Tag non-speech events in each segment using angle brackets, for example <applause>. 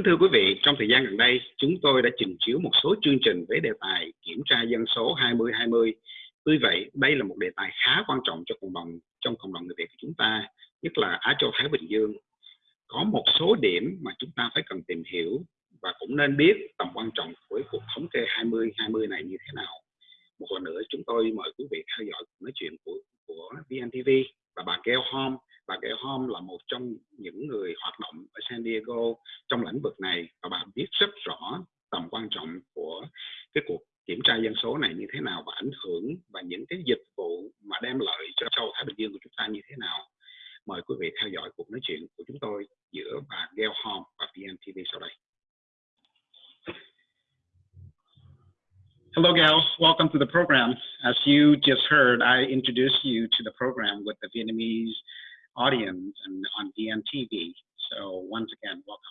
Kính thưa quý vị, trong thời gian gần đây, chúng tôi đã trình chiếu một số chương trình với đề tài kiểm tra dân số 2020. Tuy vậy, đây là một đề tài khá quan trọng cho cộng đồng trong cộng đồng người Việt của chúng ta, nhất là Á Châu Thái Bình Dương. Có một số điểm mà chúng ta phải cần tìm hiểu và cũng nên biết tầm quan trọng của cuộc thống kê 2020 này như thế nào. Một lần nữa, chúng tôi mời quý vị theo dõi nói chuyện của của VNTV và bà Gail Hom bà Gail Hom là một trong những người hoạt động ở San Diego trong lĩnh vực này và bà biết rất rõ tầm quan trọng của cái cuộc kiểm tra dân số này như thế nào và ảnh hưởng và những cái dịch vụ mà đem lợi cho châu Thái Bình Dương của chúng ta như thế nào. Mời quý vị theo dõi cuộc nói chuyện của chúng tôi giữa bà Gail Hom và VNTV sau đây. Hello, Gail. Welcome to the program. As you just heard, I introduced you to the program with the Vietnamese audience and on VNTV. So once again, welcome.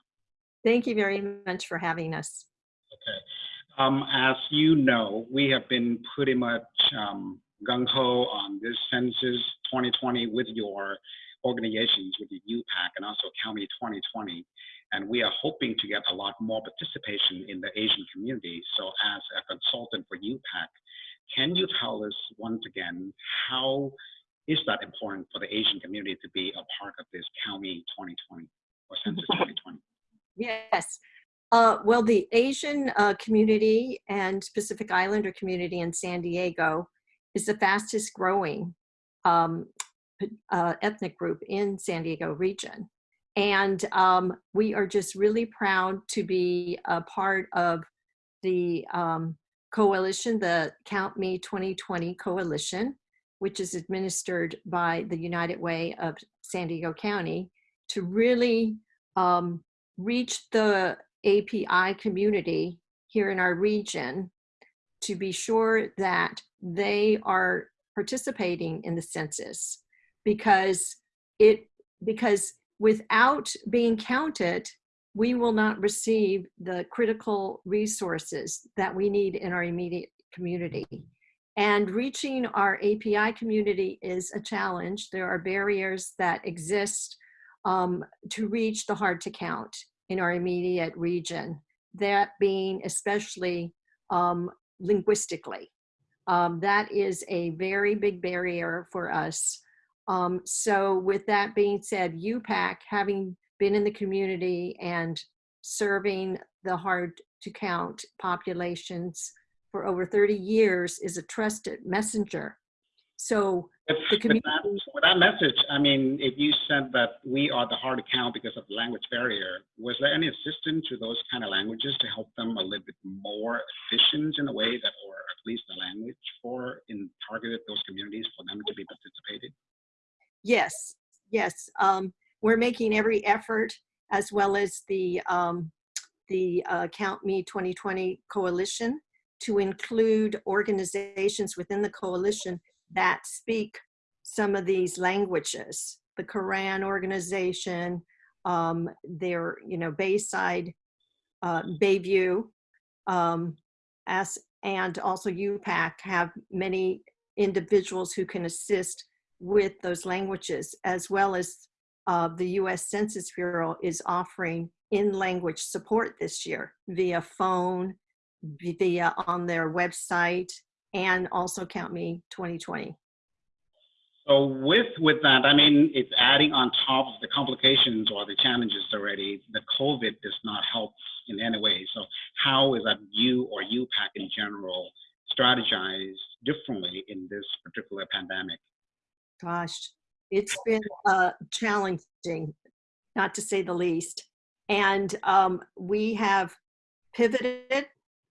Thank you very much for having us. Okay. Um, as you know, we have been pretty much um, gung-ho on this census 2020 with your organizations, with the UPAC and also Count Me 2020. And we are hoping to get a lot more participation in the Asian community. So as a consultant for UPAC, can you tell us once again how is that important for the Asian community to be a part of this Count Me 2020 or Census <laughs> 2020? Yes. Uh, well, the Asian uh, community and Pacific Islander community in San Diego is the fastest growing um, uh, ethnic group in San Diego region. And um, we are just really proud to be a part of the um, coalition, the Count Me 2020 coalition, which is administered by the United Way of San Diego County, to really um, reach the API community here in our region to be sure that they are participating in the census. Because it because without being counted we will not receive the critical resources that we need in our immediate community and reaching our API community is a challenge. There are barriers that exist um, to reach the hard to count in our immediate region, that being especially um, linguistically. Um, that is a very big barrier for us. Um, so with that being said, UPAC, having been in the community and serving the hard to count populations for over 30 years is a trusted messenger. So the community. With that, with that, message, I mean, if you said that we are the hard to count because of the language barrier, was there any assistance to those kind of languages to help them a little bit more efficient in a way that, or at least the language for in targeted those communities for them to be participated? Yes, yes. Um, we're making every effort as well as the um, the uh, Count Me 2020 coalition to include organizations within the coalition that speak some of these languages. The Karen organization, um, their, you know, Bayside, uh, Bayview, um, as, and also UPAC have many individuals who can assist with those languages, as well as uh, the U.S. Census Bureau is offering in-language support this year via phone, via on their website and also Count Me 2020. So with with that, I mean, it's adding on top of the complications or the challenges already. The COVID does not help in any way. So how is that you or UPAC in general strategize differently in this particular pandemic? Gosh, it's been uh, challenging, not to say the least. And um, we have pivoted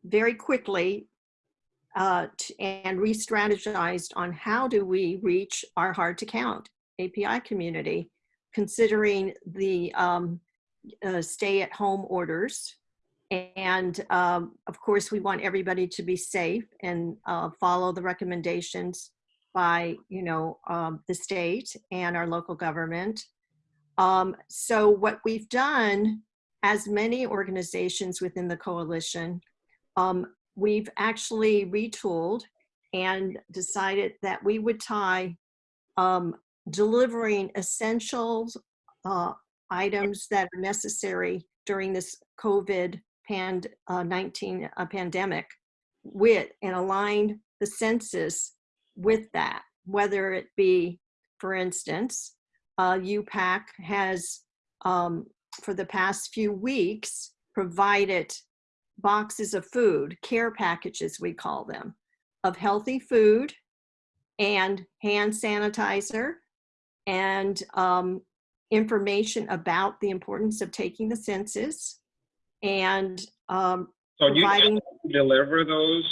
very quickly uh, and re-strategized on how do we reach our hard to count API community, considering the um, uh, stay at home orders. And um, of course, we want everybody to be safe and uh, follow the recommendations by, you know, um, the state and our local government. Um, so what we've done, as many organizations within the coalition, um, we've actually retooled and decided that we would tie um, delivering essentials uh, items that are necessary during this COVID pand, uh, 19 uh, pandemic with and align the census with that, whether it be, for instance, uh, UPAC has, um, for the past few weeks, provided boxes of food, care packages, we call them, of healthy food and hand sanitizer and um, information about the importance of taking the census and um, So you providing, deliver those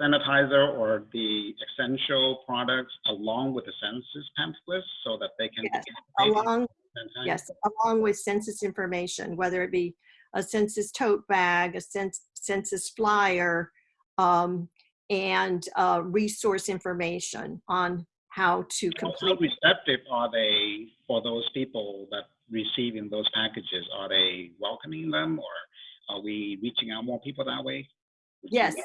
sanitizer or the essential products along with the census pamphlets so that they can. Yes, along, yes, along with census information, whether it be a census tote bag, a census flyer, um, and uh, resource information on how to complete. How receptive are they for those people that receiving those packages? Are they welcoming them or are we reaching out more people that way? Yes,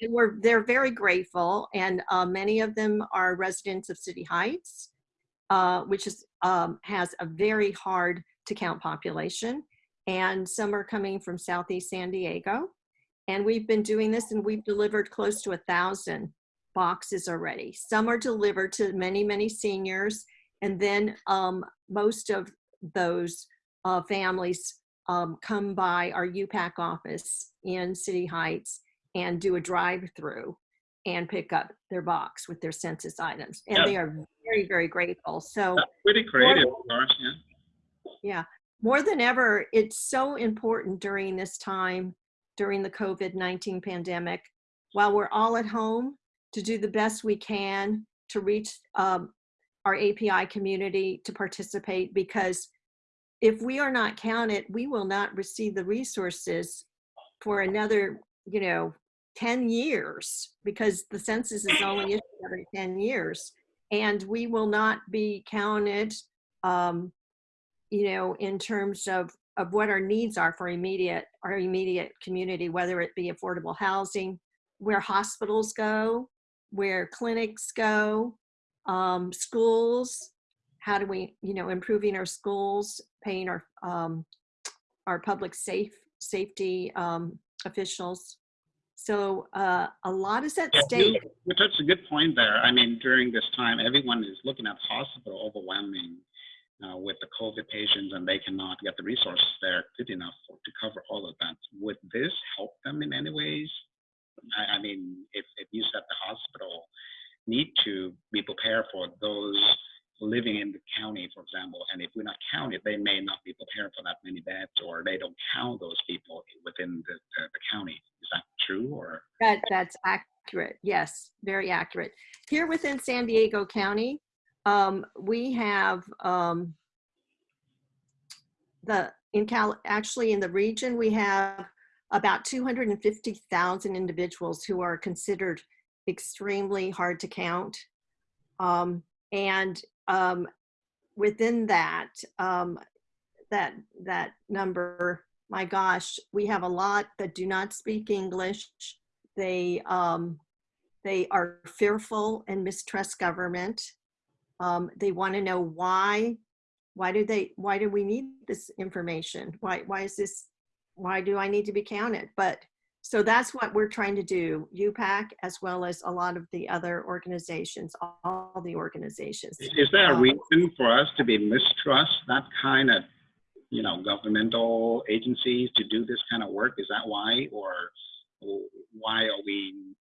and we're, they're very grateful, and uh, many of them are residents of City Heights, uh, which is, um, has a very hard to count population, and some are coming from Southeast San Diego. And we've been doing this, and we've delivered close to a thousand boxes already. Some are delivered to many, many seniors, and then um, most of those uh, families um, come by our UPAC office in City Heights and do a drive-through and pick up their box with their census items. And Yeah. they are very, very grateful. So That's pretty creative, of course, yeah. More than ever, it's so important during this time, during the COVID-19 pandemic, while we're all at home, to do the best we can to reach um, our API community to participate because if we are not counted, we will not receive the resources for another, you know, 10 years because the census is only issued every 10 years. And we will not be counted, um, you know, in terms of, of what our needs are for immediate, our immediate community, whether it be affordable housing, where hospitals go, where clinics go, um, schools, how do we, you know, improving our schools, paying our, um, our public safe, safety um, officials. So uh, a lot is at Yeah, stake. you, you touched a good point there. I mean, during this time, everyone is looking at hospital the COVID patients, and they cannot get the resources there good enough for, to cover all of that. Would this help them in any ways? I, I mean, if, if you said the hospital need to be prepared for those living in the county, for example, and if we're not counted, they may not be prepared for that many beds, or they don't count those people within the, the, the county. Is that true, or? That, that's accurate. Yes, very accurate. Here within San Diego County, um, we have um, the, in Cal, actually in the region, we have about 250,000 individuals who are considered extremely hard to count. Um, and um, within that, um, that, that number, my gosh, we have a lot that do not speak English. They, um, they are fearful and mistrust government. Um, they want to know why, why do they, why do we need this information? Why, why is this, why do I need to be counted? But so that's what we're trying to do, UPAC, as well as a lot of the other organizations, all the organizations. Is there a Um, reason for us to be mistrust that kind of, you know, governmental agencies to do this kind of work? Is that why, or why are we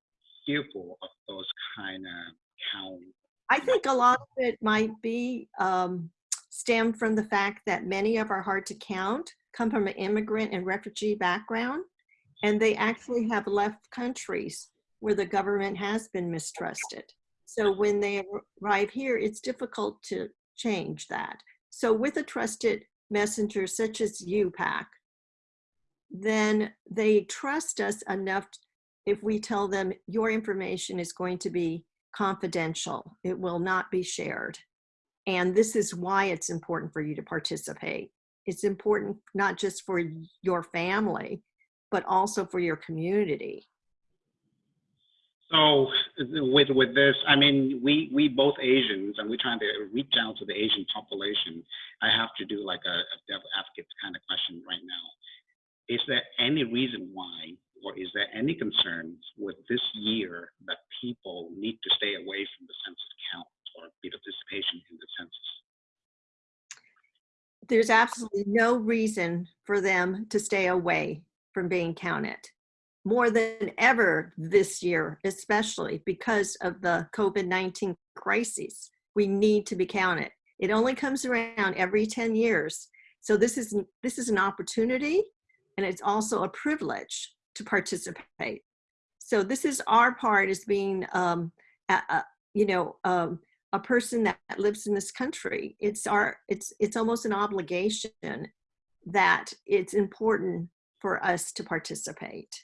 fearful of those kind of count? I think a lot of it might be um, stem from the fact that many of our hard to count come from an immigrant and refugee background, and they actually have left countries where the government has been mistrusted. So when they arrive here, it's difficult to change that. So with a trusted messenger such as UPAC, then they trust us enough if we tell them your information is going to be confidential. It will not be shared. And this is why it's important for you to participate. It's important not just for your family, but also for your community. So with with this, I mean, we we both Asians, and we're trying to reach out to the Asian population. I have to do like a, a devil advocate kind of question right now. is there any reason why, or is there any concerns with this year that people need to stay away from the census participation in the census? There's absolutely no reason for them to stay away from being counted. More than ever this year, especially because of the COVID-19 crisis, we need to be counted. It only comes around every 10 years. So this is, this is an opportunity and it's also a privilege to participate. So this is our part as being, um, you know, um, a person that lives in this country. It's our, it's, it's almost an obligation that it's important for us to participate,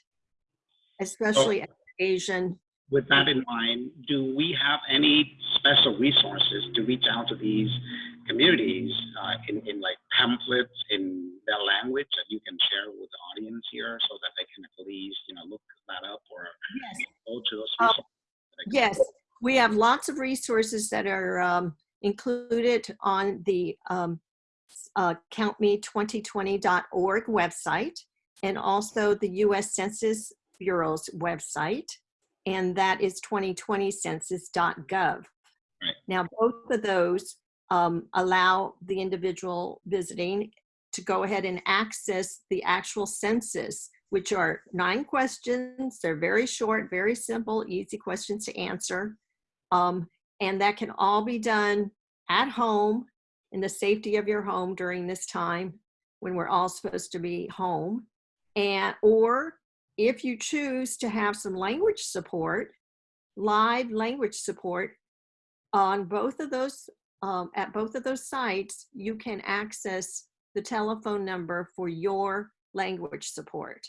especially as Asian. With that in mind, do we have any special resources to reach out to these communities uh, in, in like pamphlets in their language that you can share with the audience here so that they can at least, you know, look that up or Yes. go to those Uh, resources? Yes, we have lots of resources that are um, included on the um, uh, countme2020.org website and also the U.S. Census Bureau's website, and that is 2020census.gov. Right. Now, both of those um, allow the individual visiting to go ahead and access the actual census, which are nine questions. They're very short, very simple, easy questions to answer. Um, and that can all be done at home in the safety of your home during this time when we're all supposed to be home. And, or if you choose to have some language support, live language support on both of those, um, at both of those sites, you can access the telephone number for your language support.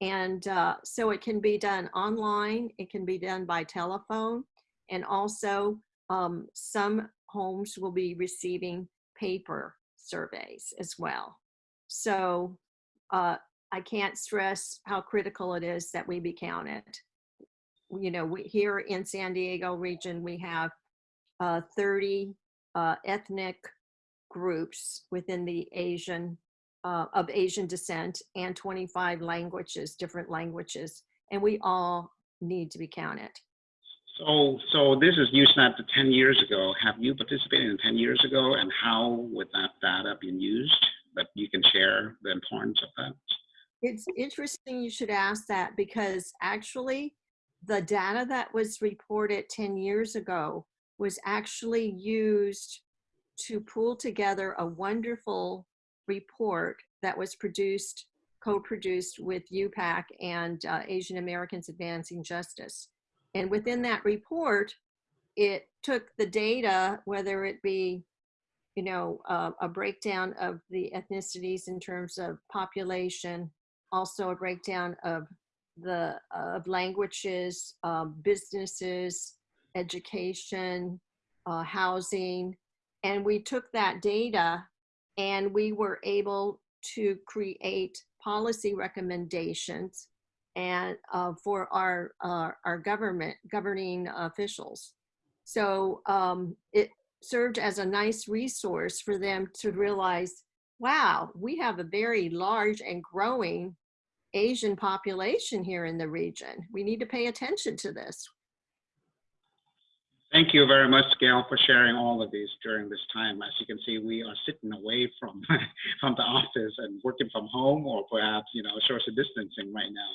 And uh, so it can be done online, it can be done by telephone, and also um, some homes will be receiving paper surveys as well. So uh, I can't stress how critical it is that we be counted. You know, we, here in San Diego region, we have uh, 30 uh, ethnic groups within the Asian, uh, of Asian descent and 25 languages, different languages, and we all need to be counted. So, so this is USNAP to 10 years ago. Have you participated in 10 years ago and how would that data been used that you can share the importance of that? It's interesting you should ask that because actually the data that was reported 10 years ago was actually used to pull together a wonderful report that was produced, co-produced with UPAC and uh, Asian Americans Advancing Justice. And within that report, it took the data, whether it be, you know, uh, a breakdown of the ethnicities in terms of population, also a breakdown of the of languages, um, businesses, education, uh, housing, and we took that data and we were able to create policy recommendations and uh, for our uh, our government governing officials. So um, it served as a nice resource for them to realize, wow, we have a very large and growing Asian population here in the region. We need to pay attention to this. Thank you very much, Gail, for sharing all of these during this time. As you can see, we are sitting away from <laughs> from the office and working from home, or perhaps you know social distancing right now.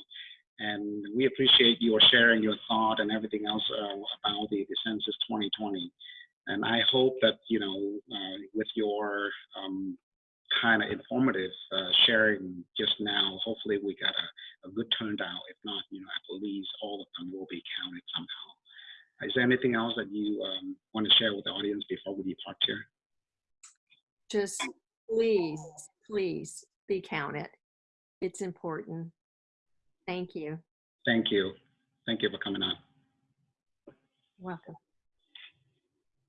And we appreciate your sharing your thought and everything else uh, about the, the census 2020. And I hope that you know uh, with your um, kind of informative uh, sharing just now, hopefully we got a, a good turnout. If not, you know, at least all of them will be counted somehow. Is there anything else that you um, want to share with the audience before we depart here? Just please, please be counted. It's important. Thank you. Thank you. Thank you for coming on. Welcome.